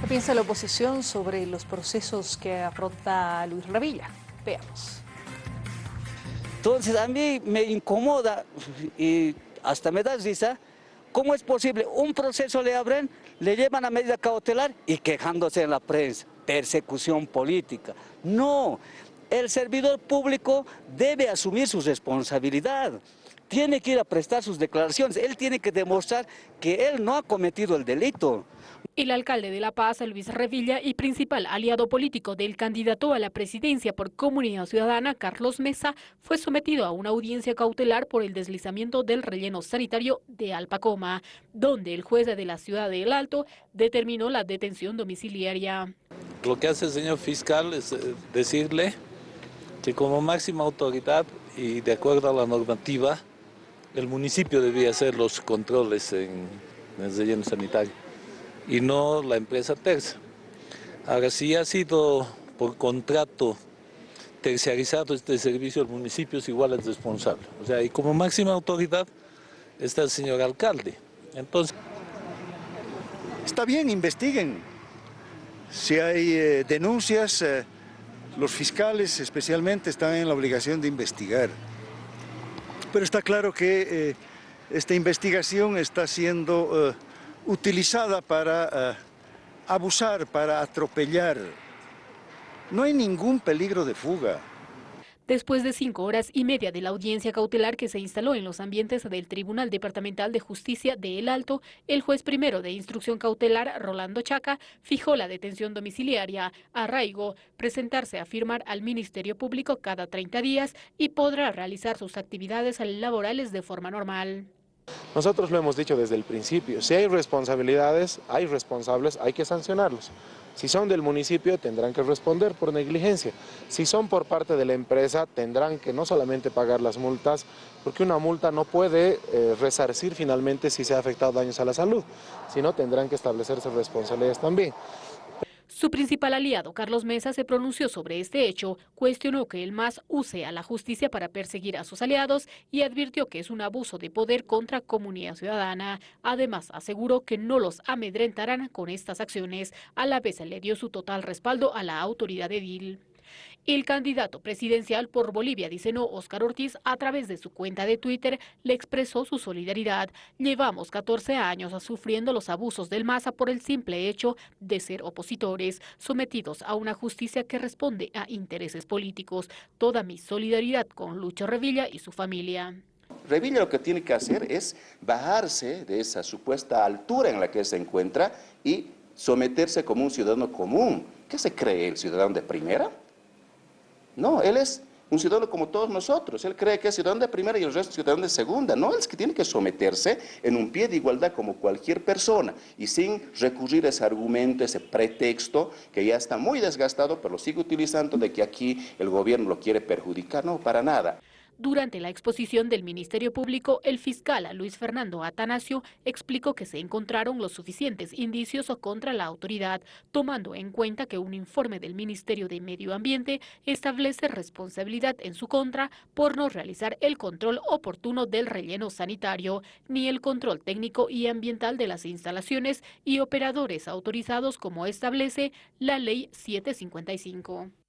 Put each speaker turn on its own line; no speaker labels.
¿Qué piensa la oposición sobre los procesos que afronta Luis Revilla? Veamos.
Entonces a mí me incomoda y hasta me da risa, ¿cómo es posible? Un proceso le abren, le llevan a medida cautelar y quejándose en la prensa, persecución política. No, el servidor público debe asumir su responsabilidad tiene que ir a prestar sus declaraciones, él tiene que demostrar que él no ha cometido el delito.
El alcalde de La Paz, Luis Revilla, y principal aliado político del candidato a la presidencia por Comunidad Ciudadana, Carlos Mesa, fue sometido a una audiencia cautelar por el deslizamiento del relleno sanitario de Alpacoma, donde el juez de la ciudad de El Alto determinó la detención domiciliaria.
Lo que hace el señor fiscal es eh, decirle que como máxima autoridad y de acuerdo a la normativa, el municipio debía hacer los controles en, el relleno sanitario y no la empresa tercia. Ahora, si ha sido por contrato terciarizado este servicio, el municipio es igual al responsable. O sea, y como máxima autoridad está el señor alcalde. Entonces...
Está bien, investiguen. Si hay eh, denuncias, eh, los fiscales especialmente están en la obligación de investigar pero está claro que eh, esta investigación está siendo eh, utilizada para eh, abusar, para atropellar. No hay ningún peligro de fuga.
Después de cinco horas y media de la audiencia cautelar que se instaló en los ambientes del Tribunal Departamental de Justicia de El Alto, el juez primero de instrucción cautelar, Rolando Chaca, fijó la detención domiciliaria. Arraigo presentarse a firmar al Ministerio Público cada 30 días y podrá realizar sus actividades laborales de forma normal.
Nosotros lo hemos dicho desde el principio, si hay responsabilidades, hay responsables, hay que sancionarlos. Si son del municipio, tendrán que responder por negligencia. Si son por parte de la empresa, tendrán que no solamente pagar las multas, porque una multa no puede eh, resarcir finalmente si se ha afectado daños a la salud, sino tendrán que establecerse responsabilidades también.
Su principal aliado, Carlos Mesa, se pronunció sobre este hecho, cuestionó que el MAS use a la justicia para perseguir a sus aliados y advirtió que es un abuso de poder contra comunidad ciudadana. Además, aseguró que no los amedrentarán con estas acciones. A la vez le dio su total respaldo a la autoridad edil. El candidato presidencial por Bolivia, dice no, Oscar Ortiz, a través de su cuenta de Twitter, le expresó su solidaridad. Llevamos 14 años sufriendo los abusos del MASA por el simple hecho de ser opositores, sometidos a una justicia que responde a intereses políticos. Toda mi solidaridad con Lucho Revilla y su familia.
Revilla lo que tiene que hacer es bajarse de esa supuesta altura en la que se encuentra y someterse como un ciudadano común. ¿Qué se cree el ciudadano de primera? No, él es un ciudadano como todos nosotros. Él cree que es ciudadano de primera y el resto ciudadano de segunda. No, él es que tiene que someterse en un pie de igualdad como cualquier persona y sin recurrir a ese argumento, ese pretexto que ya está muy desgastado, pero lo sigue utilizando de que aquí el gobierno lo quiere perjudicar. No, para nada.
Durante la exposición del Ministerio Público, el fiscal Luis Fernando Atanasio explicó que se encontraron los suficientes indicios contra la autoridad, tomando en cuenta que un informe del Ministerio de Medio Ambiente establece responsabilidad en su contra por no realizar el control oportuno del relleno sanitario, ni el control técnico y ambiental de las instalaciones y operadores autorizados como establece la Ley 755.